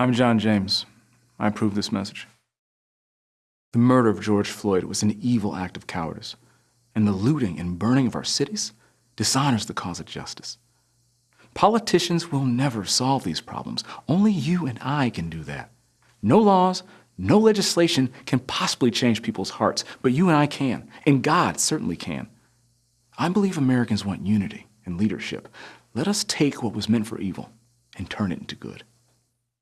I'm John James. I approve this message. The murder of George Floyd was an evil act of cowardice, and the looting and burning of our cities dishonors the cause of justice. Politicians will never solve these problems. Only you and I can do that. No laws, no legislation can possibly change people's hearts, but you and I can, and God certainly can. I believe Americans want unity and leadership. Let us take what was meant for evil and turn it into good.